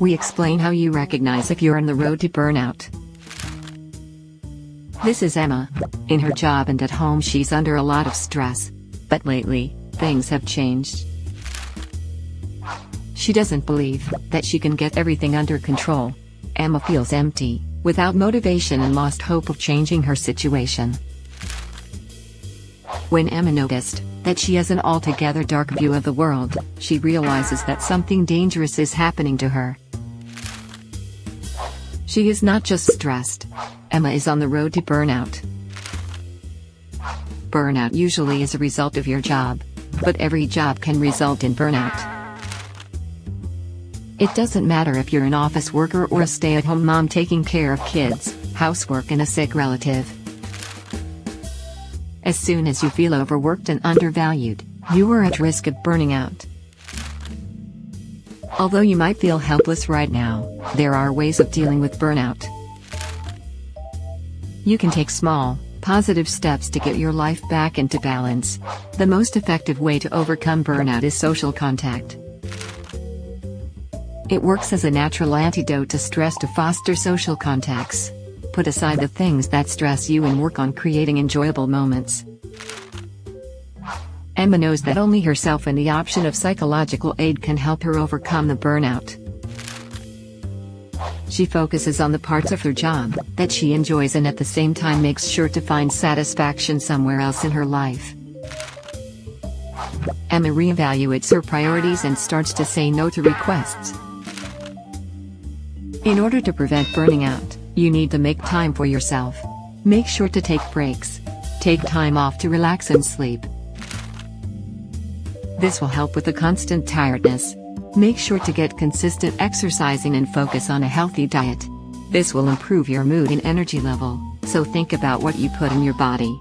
we explain how you recognize if you're on the road to burnout. This is Emma. In her job and at home she's under a lot of stress. But lately, things have changed. She doesn't believe that she can get everything under control. Emma feels empty, without motivation and lost hope of changing her situation. When Emma noticed that she has an altogether dark view of the world, she realizes that something dangerous is happening to her. She is not just stressed. Emma is on the road to burnout. Burnout usually is a result of your job. But every job can result in burnout. It doesn't matter if you're an office worker or a stay-at-home mom taking care of kids, housework and a sick relative. As soon as you feel overworked and undervalued, you are at risk of burning out. Although you might feel helpless right now, there are ways of dealing with burnout. You can take small, positive steps to get your life back into balance. The most effective way to overcome burnout is social contact. It works as a natural antidote to stress to foster social contacts. Put aside the things that stress you and work on creating enjoyable moments. Emma knows that only herself and the option of psychological aid can help her overcome the burnout. She focuses on the parts of her job that she enjoys and at the same time makes sure to find satisfaction somewhere else in her life. Emma reevaluates her priorities and starts to say no to requests. In order to prevent burning out, you need to make time for yourself. Make sure to take breaks. Take time off to relax and sleep. This will help with the constant tiredness. Make sure to get consistent exercising and focus on a healthy diet. This will improve your mood and energy level, so think about what you put in your body.